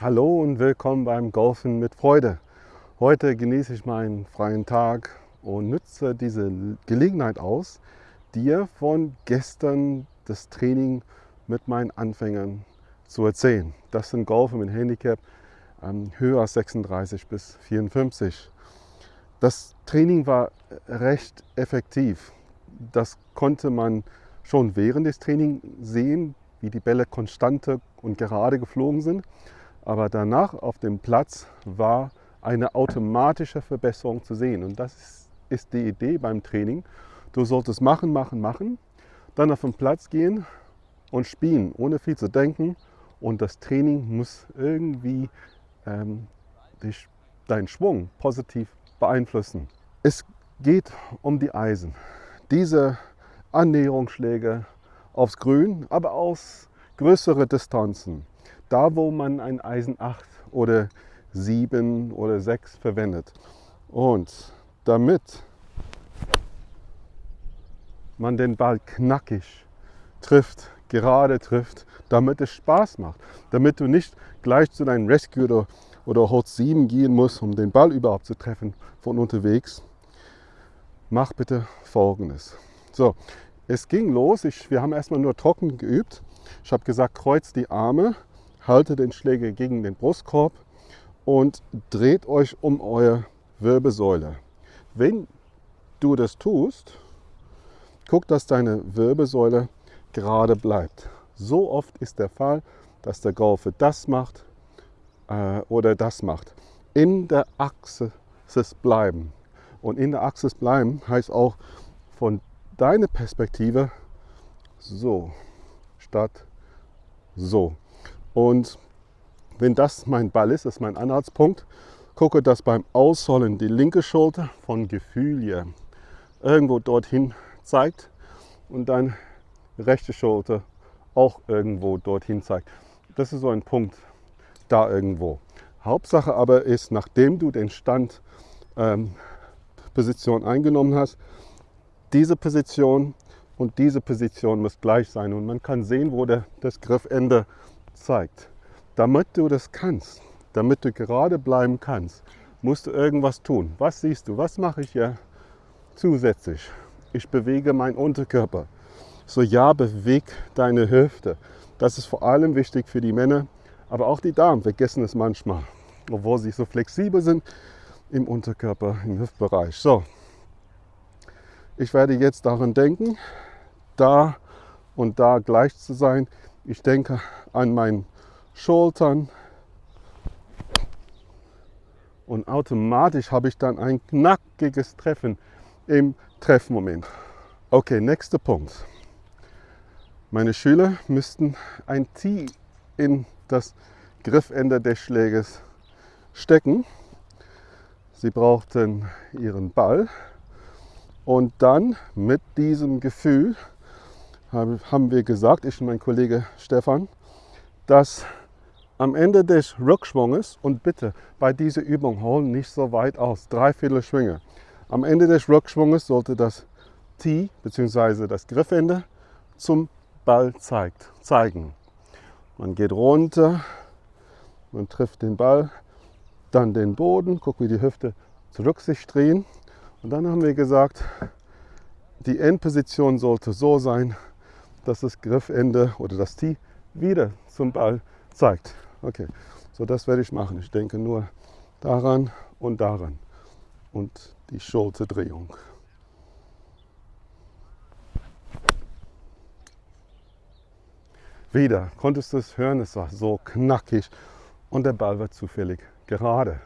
Hallo und willkommen beim Golfen mit Freude. Heute genieße ich meinen freien Tag und nutze diese Gelegenheit aus, dir von gestern das Training mit meinen Anfängern zu erzählen. Das sind Golfer mit Handicap ähm, höher als 36 bis 54. Das Training war recht effektiv. Das konnte man schon während des Trainings sehen, wie die Bälle konstante und gerade geflogen sind. Aber danach auf dem Platz war eine automatische Verbesserung zu sehen. Und das ist die Idee beim Training. Du solltest machen, machen, machen, dann auf den Platz gehen und spielen, ohne viel zu denken. Und das Training muss irgendwie ähm, dich, deinen Schwung positiv beeinflussen. Es geht um die Eisen. Diese Annäherungsschläge aufs Grün, aber aus größere Distanzen da wo man ein Eisen 8 oder 7 oder 6 verwendet. Und damit man den Ball knackig trifft, gerade trifft, damit es Spaß macht, damit du nicht gleich zu deinem Rescue oder, oder Hot 7 gehen musst, um den Ball überhaupt zu treffen von unterwegs, mach bitte folgendes. So, es ging los, ich, wir haben erstmal nur trocken geübt. Ich habe gesagt, kreuz die Arme Halte den Schläger gegen den Brustkorb und dreht euch um eure Wirbelsäule. Wenn du das tust, guck, dass deine Wirbelsäule gerade bleibt. So oft ist der Fall, dass der Golfer das macht äh, oder das macht. In der Achse bleiben. Und in der Achse bleiben heißt auch von deiner Perspektive so statt so. Und wenn das mein Ball ist, das ist mein Anhaltspunkt, gucke, dass beim Ausholen die linke Schulter von Gefühl hier irgendwo dorthin zeigt und dann rechte Schulter auch irgendwo dorthin zeigt. Das ist so ein Punkt da irgendwo. Hauptsache aber ist, nachdem du den Stand ähm, Position eingenommen hast, diese Position und diese Position muss gleich sein und man kann sehen, wo der, das Griffende zeigt. Damit du das kannst, damit du gerade bleiben kannst, musst du irgendwas tun. Was siehst du? Was mache ich hier zusätzlich? Ich bewege meinen Unterkörper. So ja, beweg deine Hüfte. Das ist vor allem wichtig für die Männer, aber auch die Damen vergessen es manchmal, obwohl sie so flexibel sind im Unterkörper, im Hüftbereich. So, ich werde jetzt daran denken, da und da gleich zu sein. Ich denke an meinen Schultern und automatisch habe ich dann ein knackiges Treffen im Treffmoment. Okay, nächster Punkt. Meine Schüler müssten ein Tee in das Griffende des Schläges stecken. Sie brauchten ihren Ball und dann mit diesem Gefühl haben wir gesagt, ich und mein Kollege Stefan, dass am Ende des Rückschwunges, und bitte bei dieser Übung holen nicht so weit aus, dreiviertel Schwinge. Am Ende des Rückschwunges sollte das Tee bzw. das Griffende zum Ball zeigt, zeigen. Man geht runter, man trifft den Ball, dann den Boden, guck wie die Hüfte zurück sich drehen. Und dann haben wir gesagt, die Endposition sollte so sein, dass das Griffende oder das Tee wieder zum Ball zeigt. Okay, so das werde ich machen. Ich denke nur daran und daran und die Schulterdrehung. Wieder, konntest du es hören, es war so knackig und der Ball war zufällig gerade.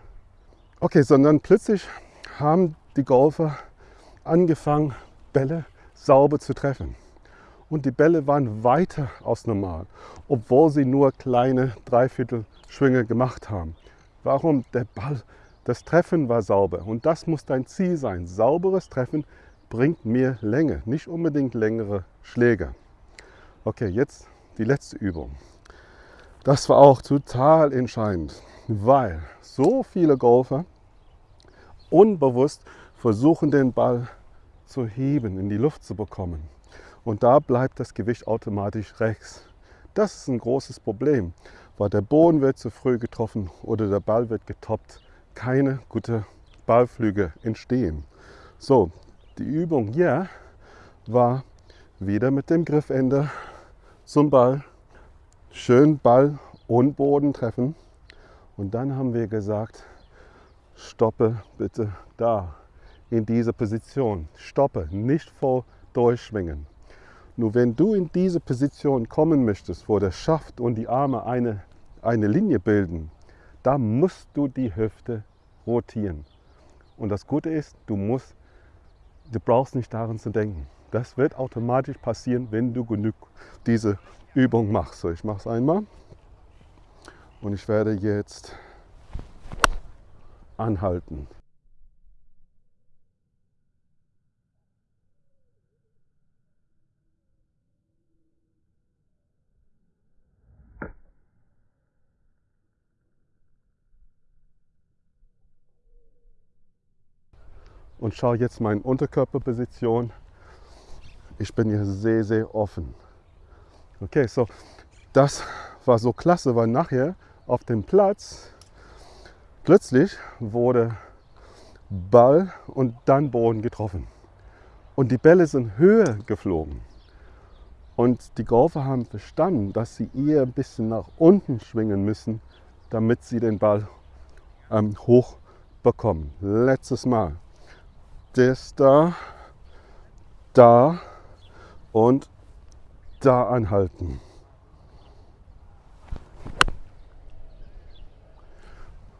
Okay, sondern plötzlich haben die Golfer angefangen, Bälle sauber zu treffen und die Bälle waren weiter als normal, obwohl sie nur kleine Dreiviertelschwünge gemacht haben. Warum? Der Ball, das Treffen war sauber und das muss dein Ziel sein. Sauberes Treffen bringt mehr Länge, nicht unbedingt längere Schläge. Okay, jetzt die letzte Übung. Das war auch total entscheidend, weil so viele Golfer unbewusst versuchen, den Ball zu heben, in die Luft zu bekommen und da bleibt das Gewicht automatisch rechts. Das ist ein großes Problem, weil der Boden wird zu früh getroffen oder der Ball wird getoppt. Keine gute Ballflüge entstehen. So, die Übung hier war wieder mit dem Griffende zum Ball. Schön Ball und Boden treffen. Und dann haben wir gesagt, stoppe bitte da in dieser Position. Stoppe, nicht voll durchschwingen. Nur wenn du in diese Position kommen möchtest, wo der Schaft und die Arme eine, eine Linie bilden, da musst du die Hüfte rotieren. Und das Gute ist, du, musst, du brauchst nicht daran zu denken. Das wird automatisch passieren, wenn du genug diese Übung machst. So, ich mache es einmal und ich werde jetzt anhalten. Und schaue jetzt meine Unterkörperposition. Ich bin hier sehr, sehr offen. Okay, so das war so klasse, weil nachher auf dem Platz plötzlich wurde Ball und dann Boden getroffen. Und die Bälle sind höher geflogen. Und die Golfer haben verstanden, dass sie eher ein bisschen nach unten schwingen müssen, damit sie den Ball ähm, hoch bekommen. Letztes Mal das da, da und da anhalten.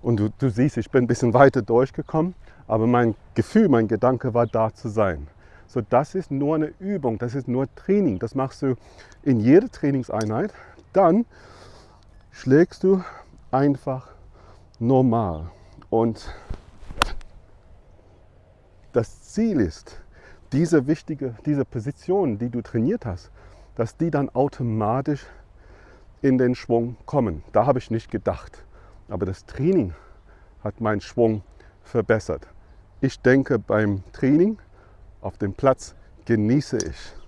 Und du, du siehst, ich bin ein bisschen weiter durchgekommen, aber mein Gefühl, mein Gedanke war da zu sein. So, das ist nur eine Übung, das ist nur Training. Das machst du in jeder Trainingseinheit. Dann schlägst du einfach normal. Und Ziel ist, diese wichtige, diese Position, die du trainiert hast, dass die dann automatisch in den Schwung kommen. Da habe ich nicht gedacht. Aber das Training hat meinen Schwung verbessert. Ich denke beim Training auf dem Platz genieße ich